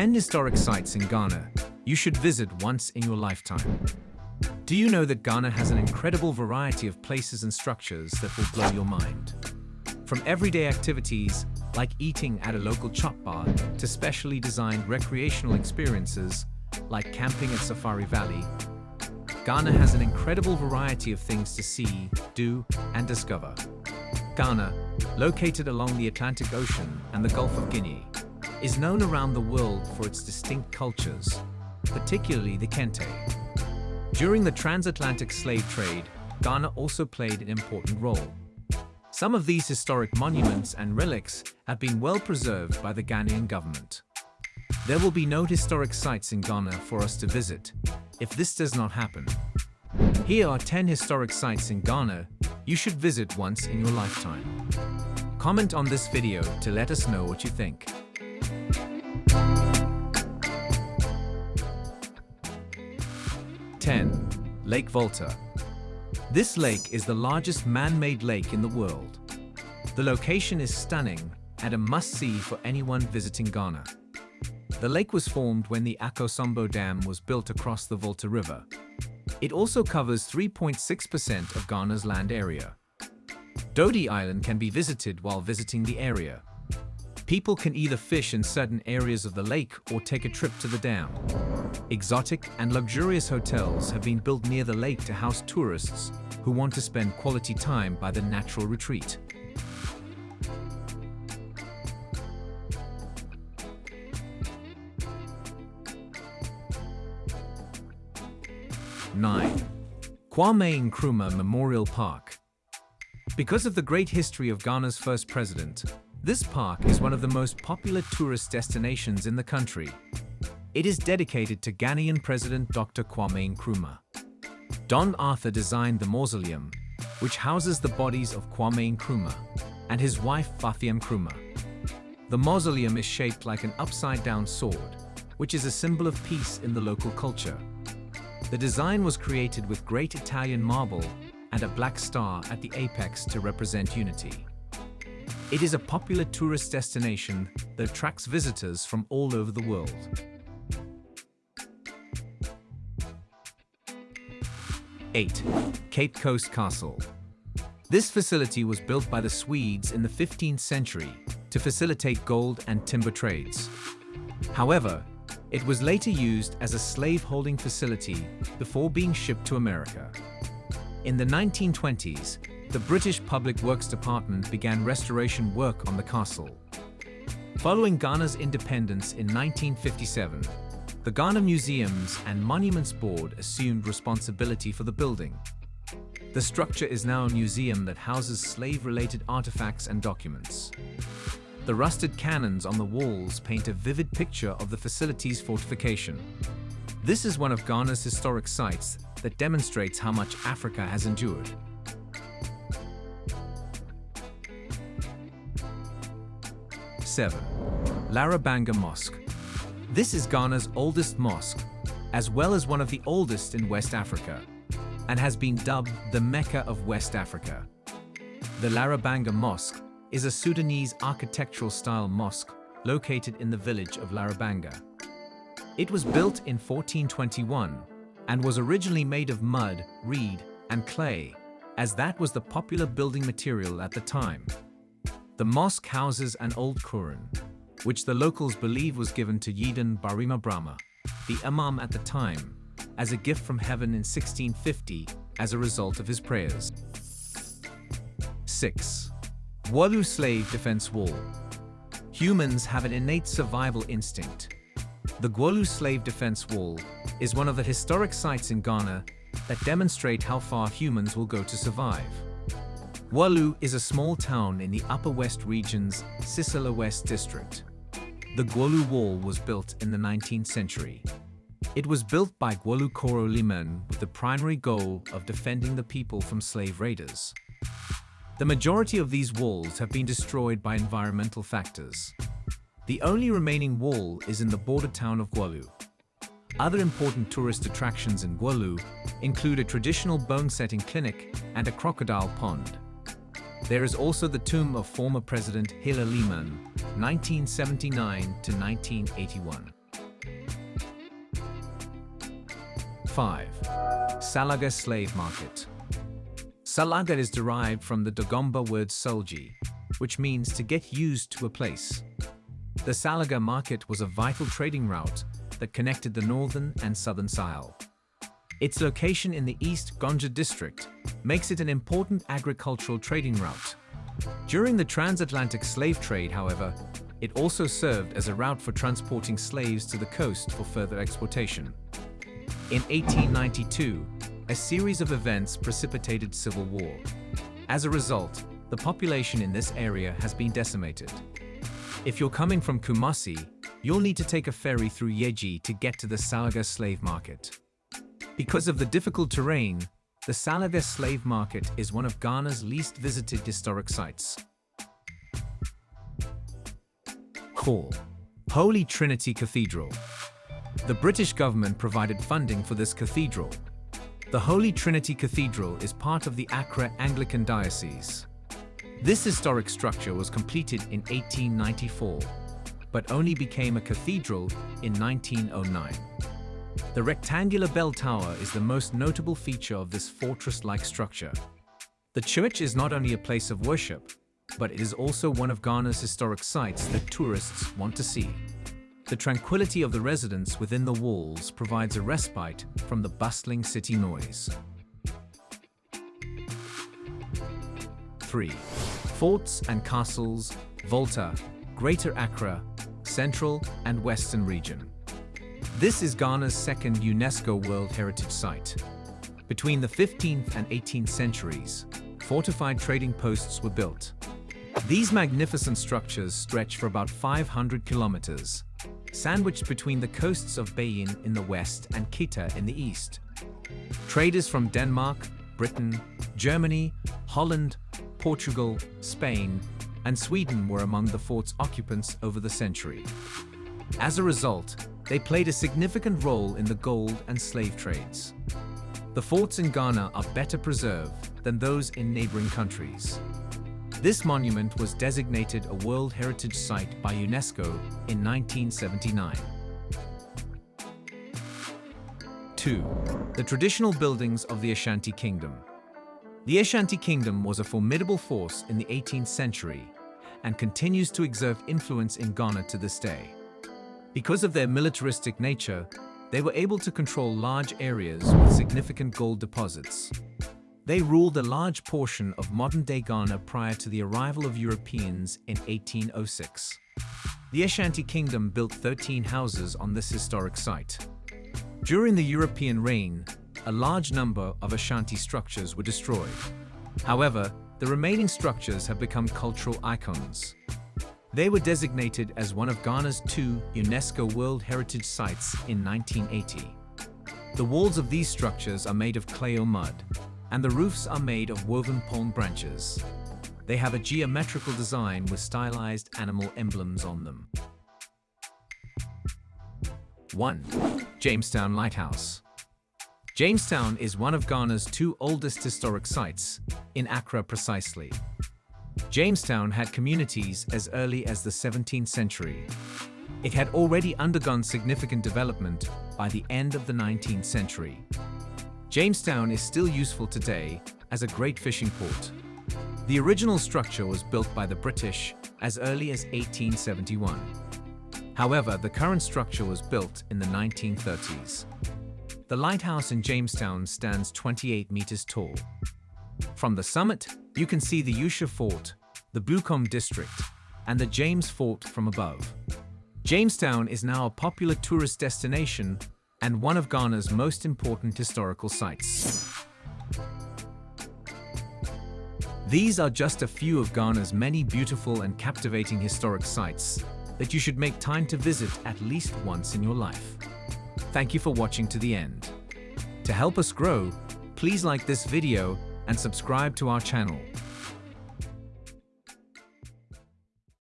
10 historic sites in Ghana you should visit once in your lifetime. Do you know that Ghana has an incredible variety of places and structures that will blow your mind? From everyday activities like eating at a local chop bar to specially designed recreational experiences like camping at Safari Valley, Ghana has an incredible variety of things to see, do, and discover. Ghana, located along the Atlantic Ocean and the Gulf of Guinea, is known around the world for its distinct cultures, particularly the Kente. During the transatlantic slave trade, Ghana also played an important role. Some of these historic monuments and relics have been well preserved by the Ghanaian government. There will be no historic sites in Ghana for us to visit if this does not happen. Here are 10 historic sites in Ghana you should visit once in your lifetime. Comment on this video to let us know what you think. 10. Lake Volta. This lake is the largest man-made lake in the world. The location is stunning and a must-see for anyone visiting Ghana. The lake was formed when the Akosombo Dam was built across the Volta River. It also covers 3.6% of Ghana's land area. Dodi Island can be visited while visiting the area. People can either fish in certain areas of the lake or take a trip to the dam. Exotic and luxurious hotels have been built near the lake to house tourists who want to spend quality time by the natural retreat. Nine. Kwame Nkrumah Memorial Park Because of the great history of Ghana's first president, this park is one of the most popular tourist destinations in the country. It is dedicated to Ghanaian President Dr. Kwame Nkrumah. Don Arthur designed the mausoleum, which houses the bodies of Kwame Nkrumah and his wife Fathia Nkrumah. The mausoleum is shaped like an upside-down sword, which is a symbol of peace in the local culture. The design was created with great Italian marble and a black star at the apex to represent unity. It is a popular tourist destination that attracts visitors from all over the world. Eight, Cape Coast Castle. This facility was built by the Swedes in the 15th century to facilitate gold and timber trades. However, it was later used as a slave-holding facility before being shipped to America. In the 1920s, the British Public Works Department began restoration work on the castle. Following Ghana's independence in 1957, the Ghana Museums and Monuments Board assumed responsibility for the building. The structure is now a museum that houses slave-related artifacts and documents. The rusted cannons on the walls paint a vivid picture of the facility's fortification. This is one of Ghana's historic sites that demonstrates how much Africa has endured. 7. Larabanga Mosque. This is Ghana's oldest mosque, as well as one of the oldest in West Africa, and has been dubbed the Mecca of West Africa. The Larabanga Mosque is a Sudanese architectural-style mosque located in the village of Larabanga. It was built in 1421 and was originally made of mud, reed, and clay, as that was the popular building material at the time. The mosque houses an old Quran, which the locals believe was given to Yidan Barima Brahma, the imam at the time, as a gift from heaven in 1650 as a result of his prayers. 6. Gwolu Slave Defense Wall Humans have an innate survival instinct. The Gwolu Slave Defense Wall is one of the historic sites in Ghana that demonstrate how far humans will go to survive. Gwolu is a small town in the Upper West Region's Sisala West district. The Gwolu Wall was built in the 19th century. It was built by Gwolu Koro Liman with the primary goal of defending the people from slave raiders. The majority of these walls have been destroyed by environmental factors. The only remaining wall is in the border town of Gwolu. Other important tourist attractions in Gwolu include a traditional bone-setting clinic and a crocodile pond. There is also the tomb of former President Hilla Limann, 1979 to 1981. 5. Salaga Slave Market Salaga is derived from the Dagomba word solji, which means to get used to a place. The Salaga market was a vital trading route that connected the northern and southern Sile. Its location in the East Gonja district makes it an important agricultural trading route. During the transatlantic slave trade, however, it also served as a route for transporting slaves to the coast for further exportation. In 1892, a series of events precipitated civil war. As a result, the population in this area has been decimated. If you're coming from Kumasi, you'll need to take a ferry through Yeji to get to the Salaga slave market. Because of the difficult terrain, the Salaga slave market is one of Ghana's least visited historic sites. Call Holy Trinity Cathedral. The British government provided funding for this cathedral. The Holy Trinity Cathedral is part of the Accra Anglican Diocese. This historic structure was completed in 1894, but only became a cathedral in 1909. The rectangular bell tower is the most notable feature of this fortress-like structure. The church is not only a place of worship, but it is also one of Ghana's historic sites that tourists want to see. The tranquility of the residents within the walls provides a respite from the bustling city noise. 3. Forts and Castles, Volta, Greater Accra, Central and Western Region. This is Ghana's second UNESCO World Heritage Site. Between the 15th and 18th centuries, fortified trading posts were built. These magnificent structures stretch for about 500 kilometers, sandwiched between the coasts of Beyin in the west and Keta in the east. Traders from Denmark, Britain, Germany, Holland, Portugal, Spain, and Sweden were among the fort's occupants over the century. As a result, they played a significant role in the gold and slave trades. The forts in Ghana are better preserved than those in neighboring countries. This monument was designated a World Heritage Site by UNESCO in 1979. 2. The traditional buildings of the Ashanti Kingdom. The Ashanti Kingdom was a formidable force in the 18th century and continues to exert influence in Ghana to this day. Because of their militaristic nature, they were able to control large areas with significant gold deposits. They ruled a large portion of modern-day Ghana prior to the arrival of Europeans in 1806. The Ashanti Kingdom built 13 houses on this historic site. During the European reign, a large number of Ashanti structures were destroyed. However, the remaining structures have become cultural icons. They were designated as one of Ghana's two UNESCO World Heritage Sites in 1980. The walls of these structures are made of clay or mud, and the roofs are made of woven palm branches. They have a geometrical design with stylized animal emblems on them. 1. Jamestown Lighthouse Jamestown is one of Ghana's two oldest historic sites, in Accra precisely. Jamestown had communities as early as the 17th century. It had already undergone significant development by the end of the 19th century. Jamestown is still useful today as a great fishing port. The original structure was built by the British as early as 1871. However, the current structure was built in the 1930s. The lighthouse in Jamestown stands 28 meters tall. From the summit, you can see the Ussher Fort, the Bukom district, and the James Fort from above. Jamestown is now a popular tourist destination and one of Ghana's most important historical sites. These are just a few of Ghana's many beautiful and captivating historic sites that you should make time to visit at least once in your life. Thank you for watching to the end. To help us grow, please like this video and subscribe to our channel.